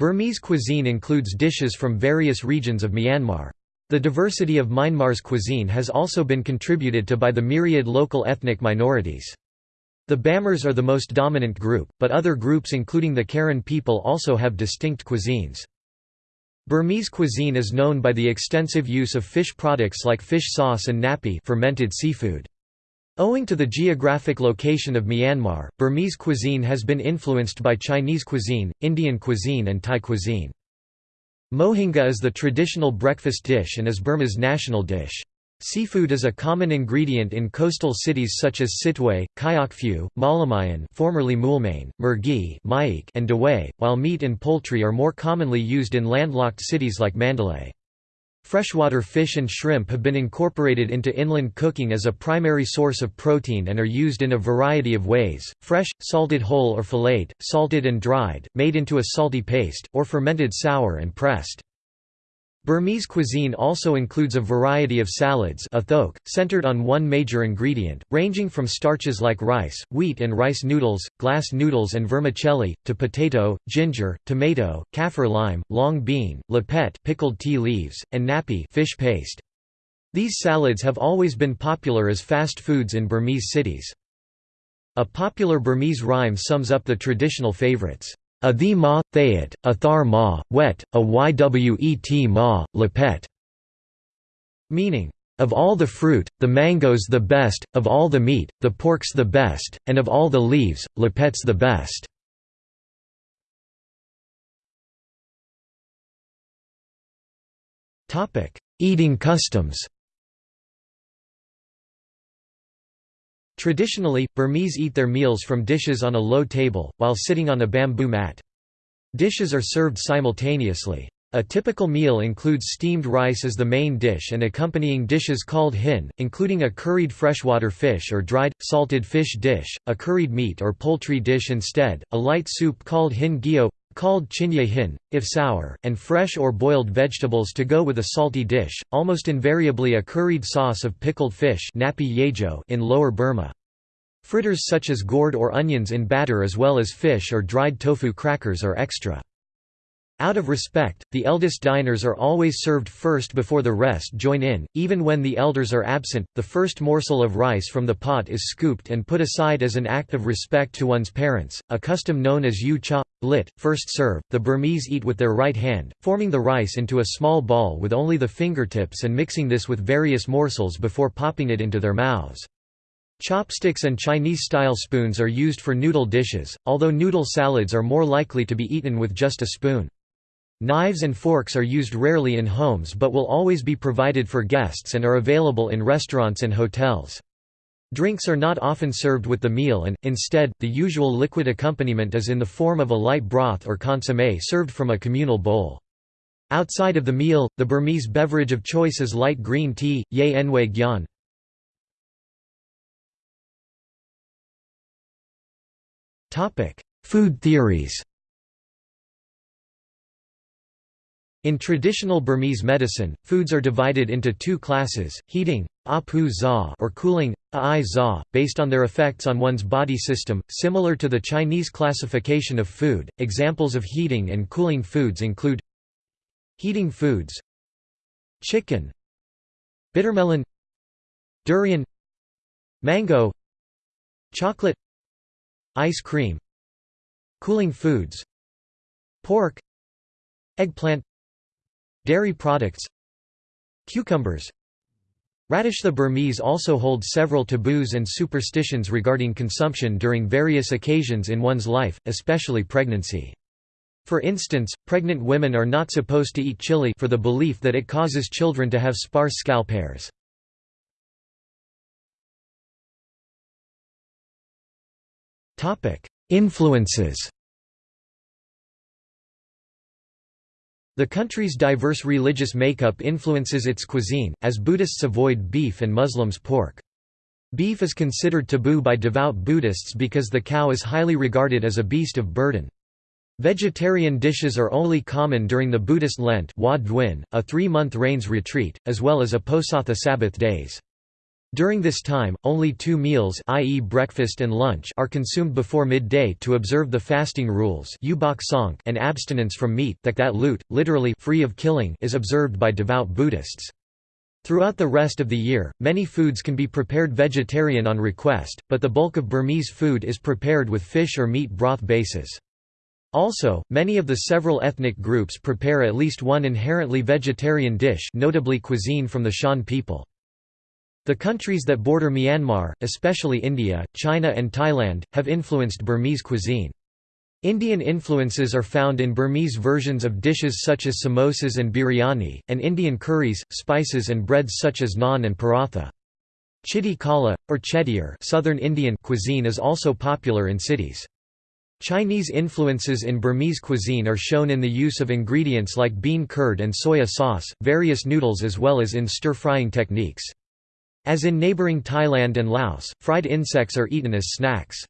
Burmese cuisine includes dishes from various regions of Myanmar. The diversity of Myanmar's cuisine has also been contributed to by the myriad local ethnic minorities. The Bamars are the most dominant group, but other groups including the Karen people also have distinct cuisines. Burmese cuisine is known by the extensive use of fish products like fish sauce and napi fermented seafood. Owing to the geographic location of Myanmar, Burmese cuisine has been influenced by Chinese cuisine, Indian cuisine and Thai cuisine. Mohinga is the traditional breakfast dish and is Burma's national dish. Seafood is a common ingredient in coastal cities such as Sittwe, Kyaukphyu, Mawlamyine formerly Moulmein, Mergui and Dawei, while meat and poultry are more commonly used in landlocked cities like Mandalay. Freshwater fish and shrimp have been incorporated into inland cooking as a primary source of protein and are used in a variety of ways, fresh, salted whole or filleted, salted and dried, made into a salty paste, or fermented sour and pressed. Burmese cuisine also includes a variety of salads athok, centered on one major ingredient, ranging from starches like rice, wheat and rice noodles, glass noodles and vermicelli, to potato, ginger, tomato, kaffir lime, long bean, lepet pickled tea leaves, and napi fish paste. These salads have always been popular as fast foods in Burmese cities. A popular Burmese rhyme sums up the traditional favorites. A the ma, thayat, a thar ma, wet, a ywet ma, lepet. Meaning, of all the fruit, the mango's the best, of all the meat, the pork's the best, and of all the leaves, lepet's the best. Eating customs Traditionally, Burmese eat their meals from dishes on a low table, while sitting on a bamboo mat. Dishes are served simultaneously. A typical meal includes steamed rice as the main dish and accompanying dishes called hin, including a curried freshwater fish or dried, salted fish dish, a curried meat or poultry dish instead, a light soup called hin gyo, called chinye hin, if sour, and fresh or boiled vegetables to go with a salty dish, almost invariably a curried sauce of pickled fish in Lower Burma. Fritters such as gourd or onions in batter as well as fish or dried tofu crackers are extra. Out of respect, the eldest diners are always served first before the rest join in, even when the elders are absent. The first morsel of rice from the pot is scooped and put aside as an act of respect to one's parents, a custom known as yu cha, lit, first serve. The Burmese eat with their right hand, forming the rice into a small ball with only the fingertips and mixing this with various morsels before popping it into their mouths. Chopsticks and Chinese-style spoons are used for noodle dishes, although noodle salads are more likely to be eaten with just a spoon. Knives and forks are used rarely in homes but will always be provided for guests and are available in restaurants and hotels. Drinks are not often served with the meal and, instead, the usual liquid accompaniment is in the form of a light broth or consommé served from a communal bowl. Outside of the meal, the Burmese beverage of choice is light green tea, ye gyan. Food theories In traditional Burmese medicine, foods are divided into two classes, heating apu za or cooling ai za, based on their effects on one's body system, similar to the Chinese classification of food. Examples of heating and cooling foods include heating foods chicken bittermelon durian mango chocolate ice cream cooling foods pork eggplant Dairy products Cucumbers Radish The Burmese also hold several taboos and superstitions regarding consumption during various occasions in one's life, especially pregnancy. For instance, pregnant women are not supposed to eat chili for the belief that it causes children to have sparse scalp hairs. Influences The country's diverse religious makeup influences its cuisine, as Buddhists avoid beef and Muslims pork. Beef is considered taboo by devout Buddhists because the cow is highly regarded as a beast of burden. Vegetarian dishes are only common during the Buddhist Lent a three-month rains retreat, as well as Uposatha Sabbath days. During this time, only two meals i.e. breakfast and lunch are consumed before midday to observe the fasting rules and abstinence from meat that that lut, literally free of killing is observed by devout Buddhists. Throughout the rest of the year, many foods can be prepared vegetarian on request, but the bulk of Burmese food is prepared with fish or meat broth bases. Also, many of the several ethnic groups prepare at least one inherently vegetarian dish notably cuisine from the Shan people. The countries that border Myanmar, especially India, China and Thailand, have influenced Burmese cuisine. Indian influences are found in Burmese versions of dishes such as samosas and biryani, and Indian curries, spices and breads such as naan and paratha. Chiti kala, or Chettiar southern Indian cuisine is also popular in cities. Chinese influences in Burmese cuisine are shown in the use of ingredients like bean curd and soya sauce, various noodles as well as in stir-frying techniques. As in neighbouring Thailand and Laos, fried insects are eaten as snacks.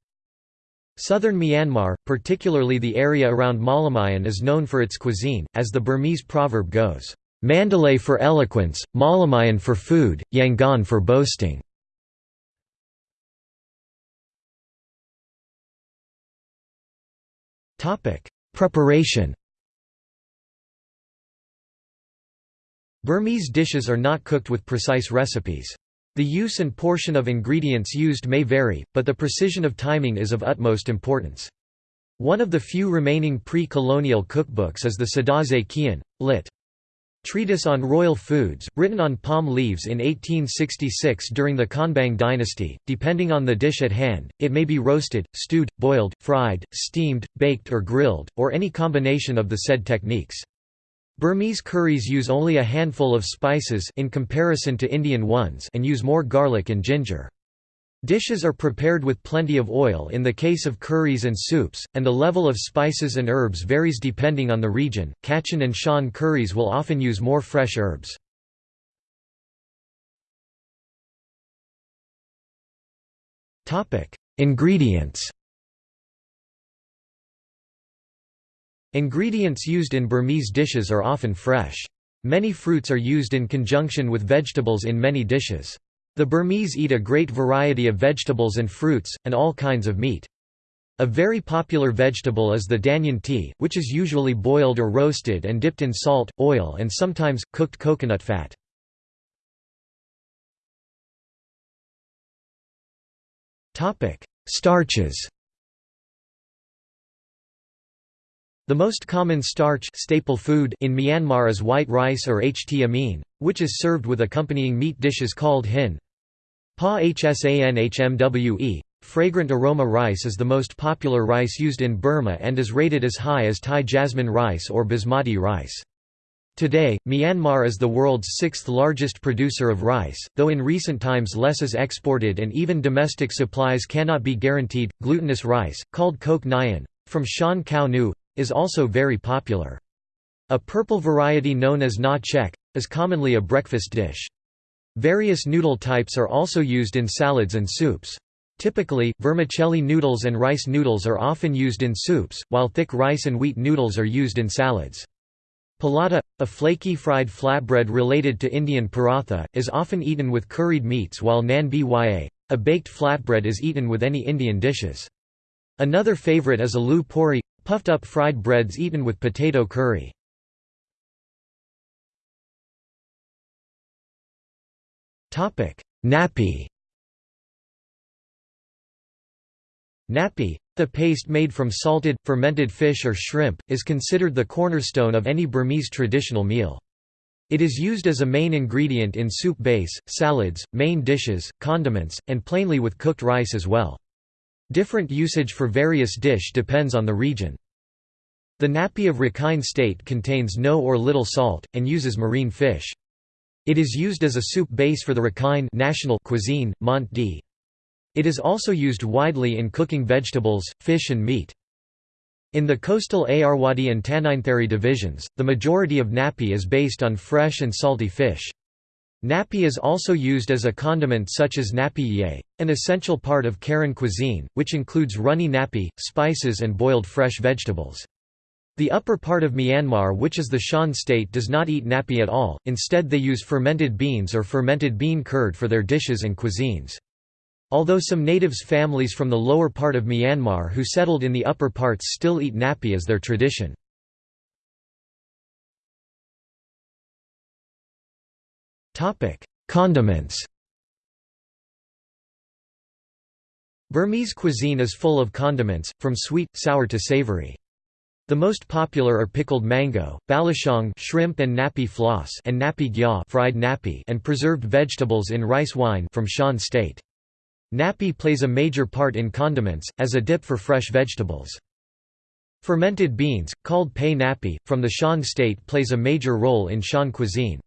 Southern Myanmar, particularly the area around Mawlamyine is known for its cuisine, as the Burmese proverb goes, "'Mandalay for eloquence, Mawlamyine for food, Yangon for boasting". Preparation Burmese dishes are not cooked with precise recipes. The use and portion of ingredients used may vary, but the precision of timing is of utmost importance. One of the few remaining pre-colonial cookbooks is the Sadaze Kian, lit. Treatise on Royal Foods, written on palm leaves in 1866 during the Konbaung dynasty. Depending on the dish at hand, it may be roasted, stewed, boiled, fried, steamed, baked or grilled, or any combination of the said techniques. Burmese curries use only a handful of spices in comparison to Indian ones and use more garlic and ginger. Dishes are prepared with plenty of oil in the case of curries and soups, and the level of spices and herbs varies depending on the region. Kachin and Shan curries will often use more fresh herbs. Ingredients Ingredients used in Burmese dishes are often fresh. Many fruits are used in conjunction with vegetables in many dishes. The Burmese eat a great variety of vegetables and fruits, and all kinds of meat. A very popular vegetable is the danyan tea, which is usually boiled or roasted and dipped in salt, oil and sometimes, cooked coconut fat. Starches The most common starch staple food in Myanmar is white rice or ht amin, which is served with accompanying meat dishes called hin. Pa hsanhmwe, fragrant aroma rice is the most popular rice used in Burma and is rated as high as Thai jasmine rice or basmati rice. Today, Myanmar is the world's sixth largest producer of rice, though in recent times less is exported and even domestic supplies cannot be guaranteed. Glutinous rice, called kok nyan, from Shan Khao Nu, is also very popular. A purple variety known as na chek, is commonly a breakfast dish. Various noodle types are also used in salads and soups. Typically, vermicelli noodles and rice noodles are often used in soups, while thick rice and wheat noodles are used in salads. Palata, a flaky fried flatbread related to Indian paratha, is often eaten with curried meats while nan bya, a baked flatbread is eaten with any Indian dishes. Another favorite is aloo puri, Puffed up fried breads eaten with potato curry. Napi Napi, the paste made from salted, fermented fish or shrimp, is considered the cornerstone of any Burmese traditional meal. It is used as a main ingredient in soup base, salads, main dishes, condiments, and plainly with cooked rice as well. Different usage for various dish depends on the region. The napi of Rakhine State contains no or little salt, and uses marine fish. It is used as a soup base for the Rakhine national cuisine, Mont d. It is also used widely in cooking vegetables, fish and meat. In the coastal Ayeyarwady and Tanintharyi divisions, the majority of napi is based on fresh and salty fish. Napi is also used as a condiment such as napi ye, an essential part of Karen cuisine, which includes runny napi, spices and boiled fresh vegetables. The upper part of Myanmar which is the Shan state does not eat napi at all, instead they use fermented beans or fermented bean curd for their dishes and cuisines. Although some natives families from the lower part of Myanmar who settled in the upper parts still eat napi as their tradition. Condiments Burmese cuisine is full of condiments, from sweet, sour to savory. The most popular are pickled mango, balichong shrimp and napi floss and napi gya fried napi and preserved vegetables in rice wine from Shan state. Napi plays a major part in condiments, as a dip for fresh vegetables. Fermented beans, called pei napi, from the Shan state plays a major role in Shan cuisine.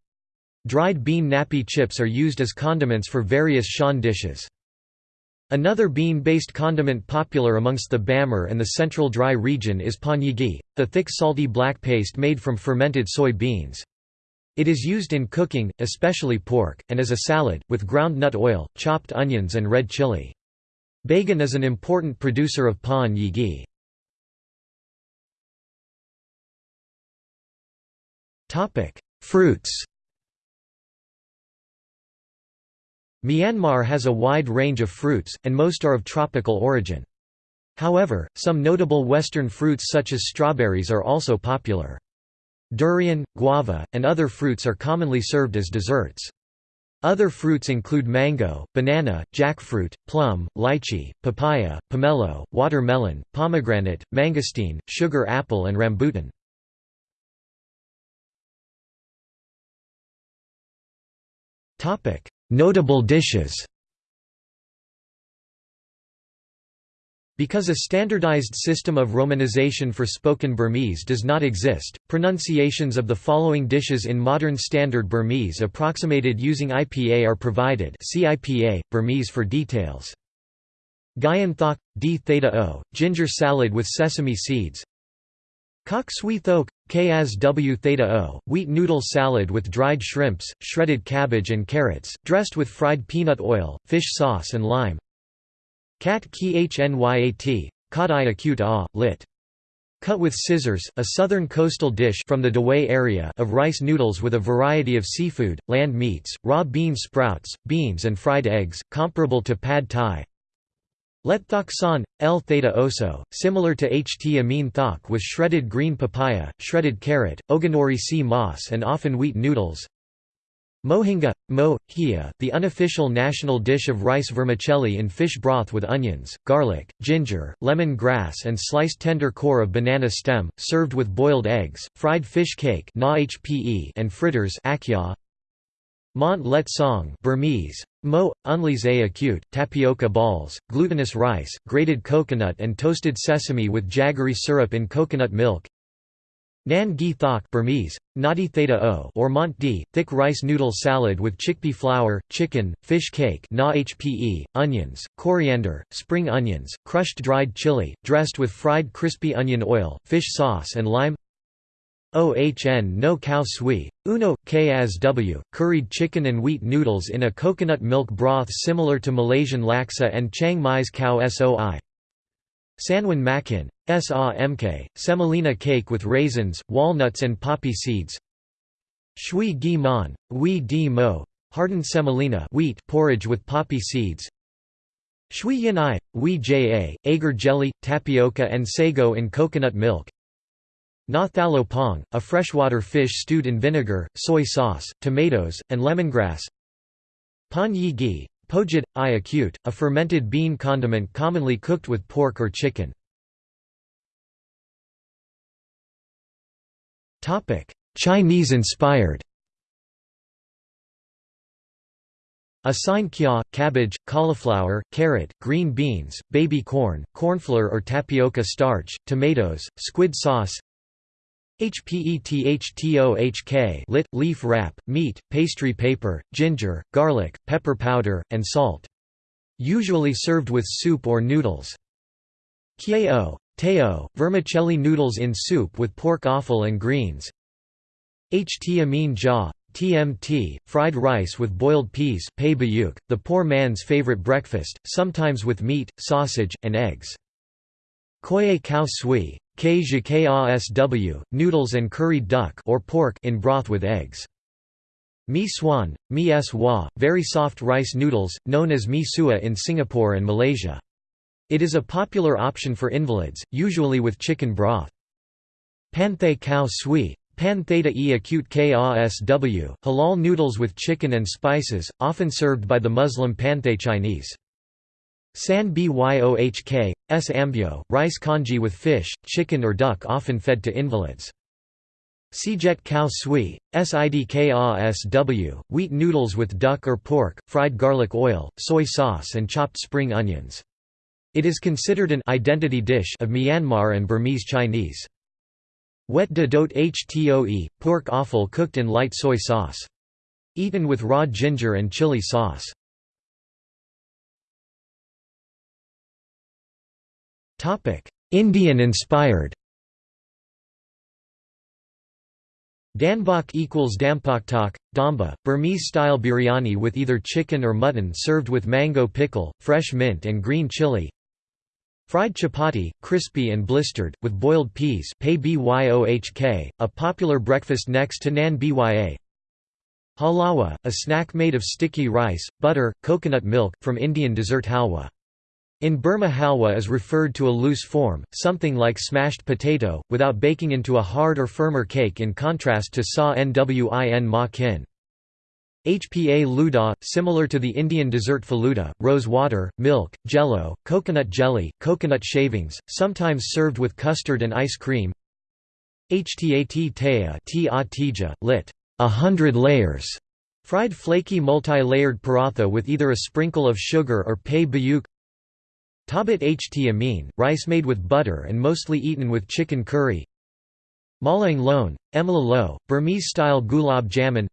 Dried bean nappy chips are used as condiments for various Shan dishes. Another bean-based condiment popular amongst the Bamar and the central dry region is panyigi, the thick salty black paste made from fermented soy beans. It is used in cooking, especially pork, and as a salad, with ground nut oil, chopped onions and red chili. Bagan is an important producer of pan yi Fruits Myanmar has a wide range of fruits, and most are of tropical origin. However, some notable western fruits such as strawberries are also popular. Durian, guava, and other fruits are commonly served as desserts. Other fruits include mango, banana, jackfruit, plum, lychee, papaya, pomelo, watermelon, pomegranate, mangosteen, sugar apple and rambutan. Notable dishes Because a standardized system of romanization for spoken Burmese does not exist, pronunciations of the following dishes in modern Standard Burmese approximated using IPA are provided see IPA, Burmese for details. Gyan thok, d theta o, ginger salad with sesame seeds Sui thok, ksw theta o, wheat noodle salad with dried shrimps, shredded cabbage and carrots, dressed with fried peanut oil, fish sauce and lime. Kat ki hnyat, kat i acute a, lit. Cut with scissors, a southern coastal dish from the Dawei area of rice noodles with a variety of seafood, land meats, raw bean sprouts, beans and fried eggs, comparable to pad thai. Let thok L theta oso, similar to ht amin thok with shredded green papaya, shredded carrot, ogonori sea moss and often wheat noodles. Mohinga, mo, hia, the unofficial national dish of rice vermicelli in fish broth with onions, garlic, ginger, lemon grass and sliced tender core of banana stem, served with boiled eggs, fried fish cake and fritters Mont let song Burmese, mo, unlise acute, tapioca balls, glutinous rice, grated coconut and toasted sesame with jaggery syrup in coconut milk. Nan gi thok Burmese, nadi theta o or mont di, thick rice noodle salad with chickpea flour, chicken, fish cake na hpe, onions, coriander, spring onions, crushed dried chili, dressed with fried crispy onion oil, fish sauce and lime OHN no khao sui, uno, ksw, curried chicken and wheat noodles in a coconut milk broth similar to Malaysian laksa and Chiang Mai's khao soi. Sanwan makin, sa semolina cake with raisins, walnuts and poppy seeds. Shui gi mon, wi di mo, hardened semolina wheat porridge with poppy seeds. Shui yin i, wi ja, agar jelly, tapioca and sago in coconut milk. Na thalo pong, a freshwater fish stewed in vinegar, soy sauce, tomatoes, and lemongrass Pan yi gi, pojit, i acute, a fermented bean condiment commonly cooked with pork or chicken. Chinese-inspired Asain kya, cabbage, cauliflower, carrot, green beans, baby corn, cornflour or tapioca starch, tomatoes, squid sauce HPETHTOHK lit, leaf wrap, meat, pastry paper, ginger, garlic, pepper powder, and salt. Usually served with soup or noodles. Kieo, teo, vermicelli noodles in soup with pork offal and greens. Ht amin ja, TMT, fried rice with boiled peas the poor man's favorite breakfast, sometimes with meat, sausage, and eggs. Koye khao sui, KZKASW, noodles and curried duck or pork in broth with eggs. Mi swan, mi s wa, very soft rice noodles, known as mi sua in Singapore and Malaysia. It is a popular option for invalids, usually with chicken broth. Panthay khao sui, Pan theta e acute kasw, halal noodles with chicken and spices, often served by the Muslim Panthay Chinese. San byohk, s ambyo, rice congee with fish, chicken or duck often fed to invalids. Sijet khao sui, sidkasw, wheat noodles with duck or pork, fried garlic oil, soy sauce and chopped spring onions. It is considered an identity dish of Myanmar and Burmese Chinese. Wet de dot htoe, pork offal cooked in light soy sauce. Eaten with raw ginger and chili sauce. Indian-inspired Danbok equals dampoktok, damba, Burmese-style biryani with either chicken or mutton served with mango pickle, fresh mint and green chili Fried chapati, crispy and blistered, with boiled peas a popular breakfast next to naan bya. Halawa, a snack made of sticky rice, butter, coconut milk, from Indian dessert halwa. In Burma halwa is referred to a loose form, something like smashed potato, without baking into a hard or firmer cake in contrast to sa nwin ma kin. HPA luda, similar to the Indian dessert faluda, rose water, milk, jello, coconut jelly, coconut shavings, sometimes served with custard and ice cream. Htat taya lit. A hundred layers. Fried flaky multi-layered paratha with either a sprinkle of sugar or pay bayuk Tabat ht amin, rice made with butter and mostly eaten with chicken curry. Malang lone, emla lo, Burmese-style gulab jamun.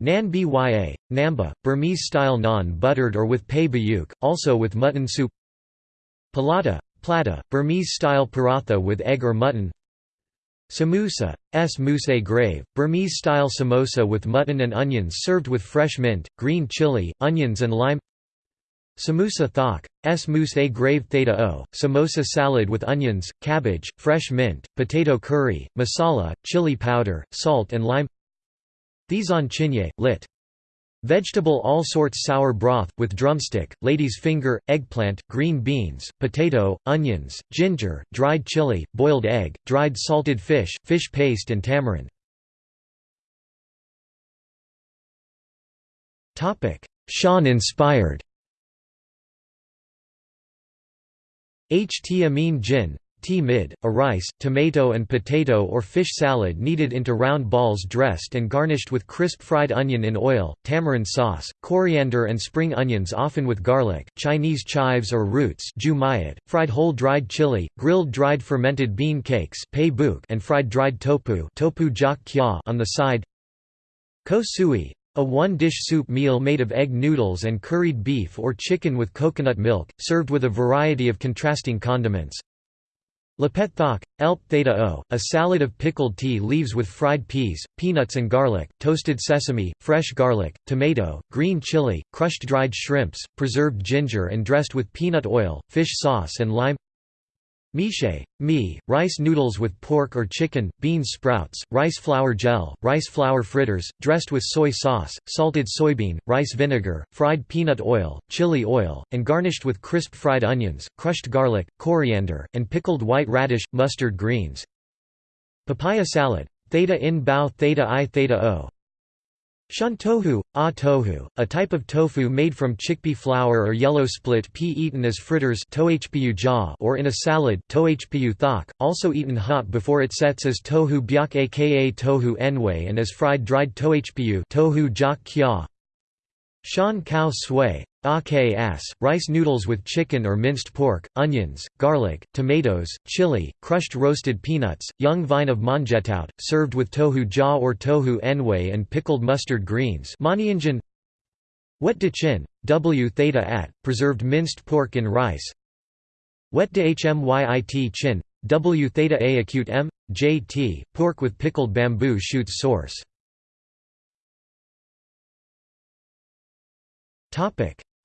Nan bya, namba, Burmese-style naan buttered or with pay bayuk, also with mutton soup. Palata, plata, Burmese-style paratha with egg or mutton. Samosa, s. Mousse grave, Burmese-style samosa with mutton and onions served with fresh mint, green chili, onions and lime Samosa thok, s mousse a grave theta o, samosa salad with onions, cabbage, fresh mint, potato curry, masala, chili powder, salt and lime Thizon chinye, lit. Vegetable all sorts sour broth, with drumstick, lady's finger, eggplant, green beans, potato, onions, ginger, dried chili, boiled egg, dried salted fish, fish paste and tamarind. Shan-inspired Ht amin jin tea mid, a rice, tomato and potato or fish salad kneaded into round balls dressed and garnished with crisp fried onion in oil, tamarind sauce, coriander and spring onions often with garlic, Chinese chives or roots fried whole dried chili, grilled dried fermented bean cakes and fried dried tofu on the side. Ko sui, a one-dish soup meal made of egg noodles and curried beef or chicken with coconut milk, served with a variety of contrasting condiments. Lepet thok, elp theta o, a salad of pickled tea leaves with fried peas, peanuts and garlic, toasted sesame, fresh garlic, tomato, green chili, crushed dried shrimps, preserved ginger and dressed with peanut oil, fish sauce and lime Miche, mi, rice noodles with pork or chicken, bean sprouts, rice flour gel, rice flour fritters, dressed with soy sauce, salted soybean, rice vinegar, fried peanut oil, chili oil, and garnished with crisp fried onions, crushed garlic, coriander, and pickled white radish, mustard greens. Papaya salad. Theta in bao theta i theta o, Shun tohu, a tohu, a type of tofu made from chickpea flour or yellow split pea eaten as fritters or in a salad also eaten hot before it sets as tohu byak aka tohu enway and as fried dried tohpu tohu jak kya. Shan khao sui, Aks, rice noodles with chicken or minced pork, onions, garlic, tomatoes, chili, crushed roasted peanuts, young vine of manjetaut, served with tohu ja or tohu enway and pickled mustard greens. Wet de chin, w theta at, preserved minced pork in rice. Wet de hmyit chin, w theta a acute m, jt, pork with pickled bamboo shoots sauce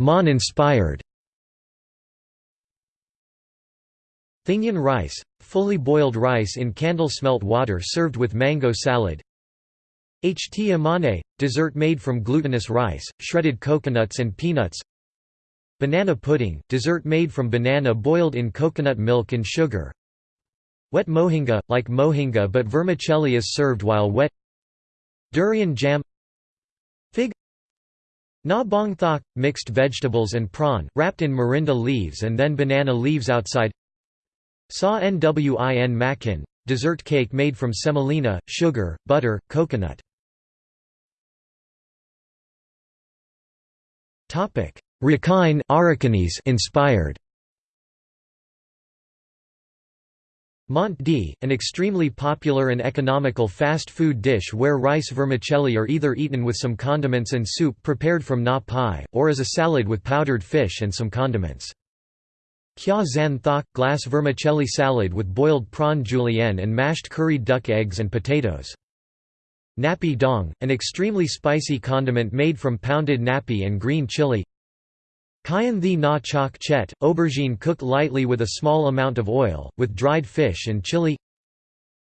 Mon inspired Thingyan rice, fully boiled rice in candle smelt water served with mango salad. Ht amane, dessert made from glutinous rice, shredded coconuts and peanuts. Banana pudding, dessert made from banana boiled in coconut milk and sugar. Wet mohinga, like mohinga but vermicelli is served while wet. Durian jam Fig Na bong thok, mixed vegetables and prawn, wrapped in morinda leaves and then banana leaves outside. Sa nwin makin, dessert cake made from semolina, sugar, butter, coconut. Rakhine inspired Mont D, an extremely popular and economical fast food dish where rice vermicelli are either eaten with some condiments and soup prepared from na pai, or as a salad with powdered fish and some condiments. Kya zan thok, glass vermicelli salad with boiled prawn julienne and mashed curried duck eggs and potatoes. Napi dong, an extremely spicy condiment made from pounded napi and green chili. Kayan the na chok chet, aubergine cooked lightly with a small amount of oil, with dried fish and chili.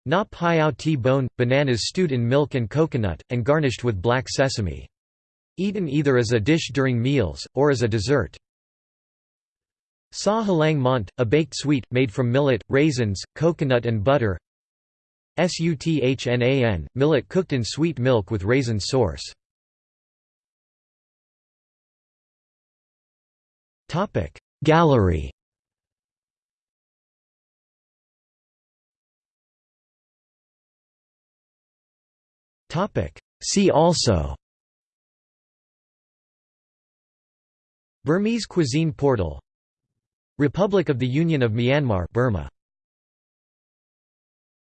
Na piao ti bone, bananas stewed in milk and coconut, and garnished with black sesame. Eaten either as a dish during meals, or as a dessert. Sa halang mont, a baked sweet, made from millet, raisins, coconut and butter. Suthnan, millet cooked in sweet milk with raisin sauce. Gallery. See also. Burmese cuisine portal. Republic of the Union of Myanmar Burma